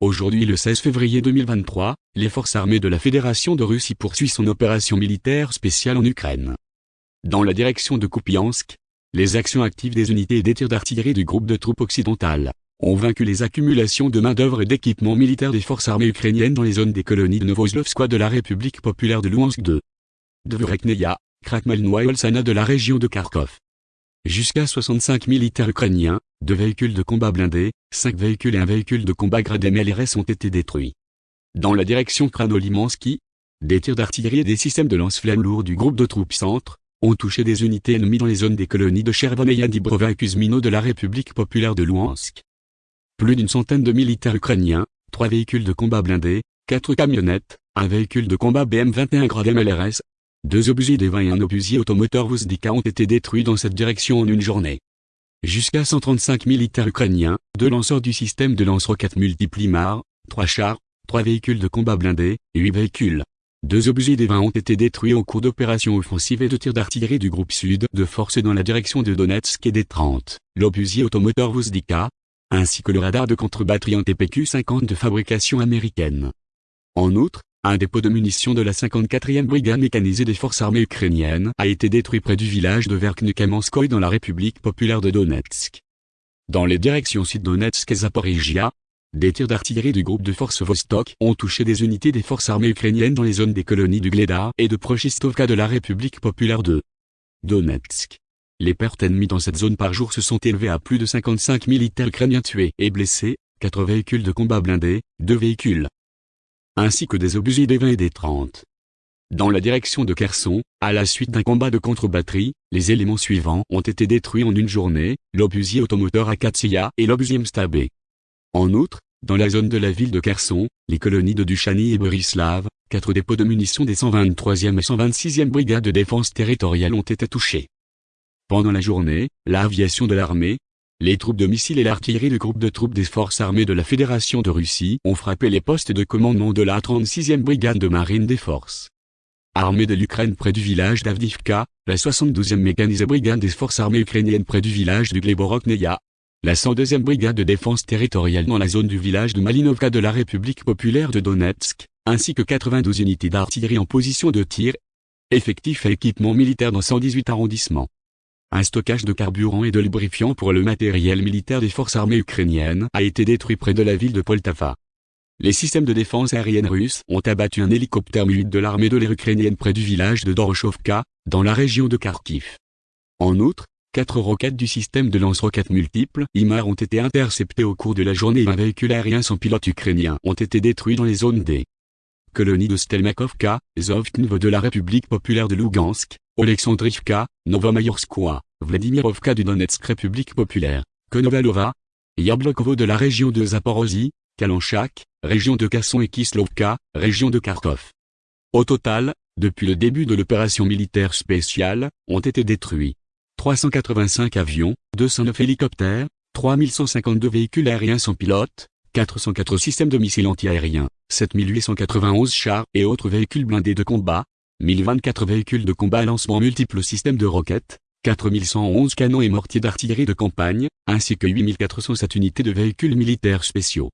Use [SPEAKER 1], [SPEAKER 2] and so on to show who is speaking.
[SPEAKER 1] Aujourd'hui le 16 février 2023, les forces armées de la Fédération de Russie poursuivent son opération militaire spéciale en Ukraine. Dans la direction de Kupiansk, les actions actives des unités et des tirs d'artillerie du groupe de troupes occidentales ont vaincu les accumulations de main-d'œuvre et d'équipements militaires des forces armées ukrainiennes dans les zones des colonies de Novoslovskoye de la République populaire de Louhansk de Dvorekneia, Krakmalnoye et Olsana de la région de Kharkov. Jusqu'à 65 militaires ukrainiens, deux véhicules de combat blindés, cinq véhicules et un véhicule de combat gradé MLRS ont été détruits. Dans la direction Kranolimansky, des tirs d'artillerie et des systèmes de lance-flammes lourds du groupe de troupes centre ont touché des unités ennemies dans les zones des colonies de Chervoneia Dibrova et Kuzmino de la République populaire de Louhansk. Plus d'une centaine de militaires ukrainiens, trois véhicules de combat blindés, quatre camionnettes, un véhicule de combat BM-21 grade MLRS, deux obusiers 20 et un obusier automoteur Vuzdika ont été détruits dans cette direction en une journée. Jusqu'à 135 militaires ukrainiens, deux lanceurs du système de lance-roquettes multiples IMAR, trois chars, trois véhicules de combat blindés, huit véhicules. Deux obusiers 20 ont été détruits au cours d'opérations offensives et de tirs d'artillerie du groupe sud de force dans la direction de Donetsk et des 30, l'obusier automoteur Vuzdika, ainsi que le radar de contre-batterie en TPQ-50 de fabrication américaine. En outre, un dépôt de munitions de la 54e brigade mécanisée des forces armées ukrainiennes a été détruit près du village de Verkhnekamenskoye dans la République populaire de Donetsk. Dans les directions sud-Donetsk et Zaporizhia, des tirs d'artillerie du groupe de forces Vostok ont touché des unités des forces armées ukrainiennes dans les zones des colonies du Gleda et de Prochistovka de la République populaire de Donetsk. Les pertes ennemies dans cette zone par jour se sont élevées à plus de 55 militaires ukrainiens tués et blessés, 4 véhicules de combat blindés, 2 véhicules, ainsi que des obusiers des 20 et des 30. Dans la direction de Kherson, à la suite d'un combat de contre-batterie, les éléments suivants ont été détruits en une journée, l'obusier automoteur Akatsiya et l'obusier Mstabé. En outre, dans la zone de la ville de Kherson, les colonies de Duchany et Borislav, quatre dépôts de munitions des 123e et 126e brigades de défense territoriale ont été touchés. Pendant la journée, l'aviation de l'armée, les troupes de missiles et l'artillerie du groupe de troupes des forces armées de la Fédération de Russie ont frappé les postes de commandement de la 36e brigade de marine des forces armées de l'Ukraine près du village d'Avdivka, la 72e mécanisée brigade des forces armées ukrainiennes près du village du Gleborokneia, la 102e brigade de défense territoriale dans la zone du village de Malinovka de la République populaire de Donetsk, ainsi que 92 unités d'artillerie en position de tir, effectifs et équipements militaires dans 118 arrondissements. Un stockage de carburant et de lubrifiant pour le matériel militaire des forces armées ukrainiennes a été détruit près de la ville de Poltava. Les systèmes de défense aérienne russes ont abattu un hélicoptère mu de l'armée de l'air ukrainienne près du village de Doroshovka, dans la région de Kharkiv. En outre, quatre roquettes du système de lance-roquettes multiples IMAR ont été interceptées au cours de la journée et un véhicule aérien sans pilote ukrainien ont été détruits dans les zones des colonies de Stelmakovka, Zovknv de la République populaire de Lugansk, Oleksandrivka, Novomayorskoye, Vladimirovka du Donetsk République populaire, Konovalova, Yablokovo de la région de Zaporozhye, Kalanchak, région de Kasson et Kislovka, région de Kharkov. Au total, depuis le début de l'opération militaire spéciale, ont été détruits 385 avions, 209 hélicoptères, 3152 véhicules aériens sans pilote, 404 systèmes de missiles antiaériens, 7891 chars et autres véhicules blindés de combat, 1024 véhicules de combat à lancement multiples systèmes de roquettes, 4111 canons et mortiers d'artillerie de campagne, ainsi que 8407 unités de véhicules militaires spéciaux.